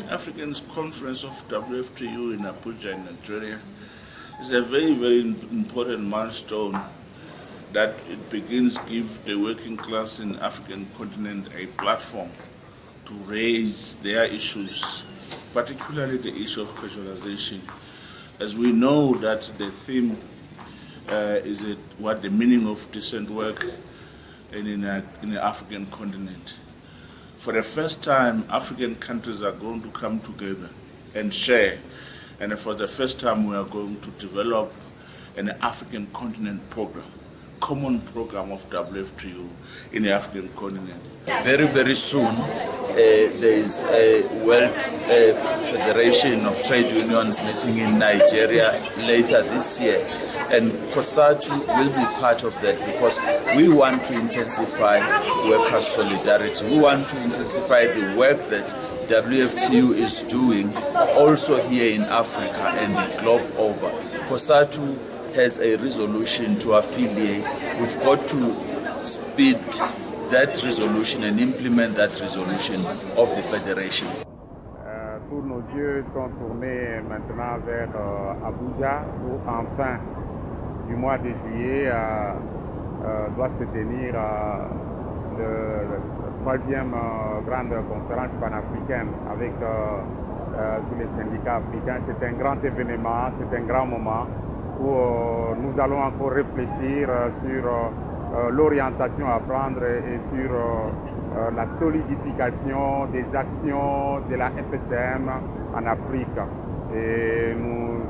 Pan-African Conference of WFTU in Abuja, in Nigeria is a very, very important milestone that it begins to give the working class in African continent a platform to raise their issues, particularly the issue of casualization. As we know that the theme uh, is it what the meaning of decent work in, in, a, in the African continent. For the first time, African countries are going to come together and share. And for the first time, we are going to develop an African continent program, common program of WFTU in the African continent. Very, very soon, there is a World uh, Federation of Trade Unions meeting in Nigeria later this year and COSATU will be part of that because we want to intensify workers' solidarity. We want to intensify the work that WFTU is doing also here in Africa and the globe over. COSATU has a resolution to affiliate. We've got to speed that resolution and implement that resolution of the federation. Euh, tous nos yeux sont tournés maintenant vers euh, Abuja où enfin du mois de juillet euh, doit se tenir le, troisième grande conférence panafricaine avec tous les syndicats africains. C'est un grand événement, c'est un grand moment où nous allons encore réfléchir sur l'orientation à prendre et sur la solidification des actions de la FSM en Afrique. Et nous,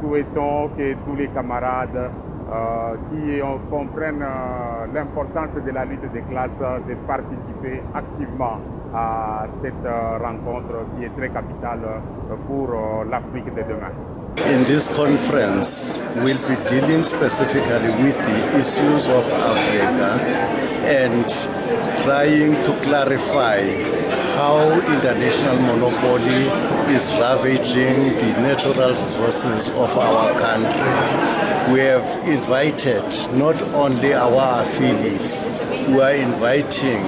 souhaitons que tous les camarades euh, qui comprennent euh, l'importance de la lutte des classes de participer activement à cette euh, rencontre qui est très capitale pour l'Afrique de demain. In this conference, we'll be dealing specifically with the issues of Africa and trying to clarify how international monopoly is ravaging the natural resources of our country. We have invited not only our affiliates, we are inviting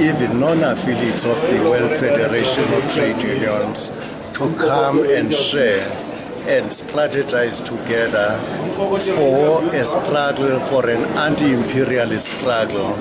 even non-affiliates of the World Federation of Trade Unions to come and share and strategize together for a struggle, for an anti-imperialist struggle